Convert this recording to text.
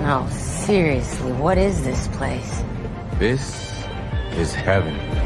No, seriously, what is this place? This is heaven.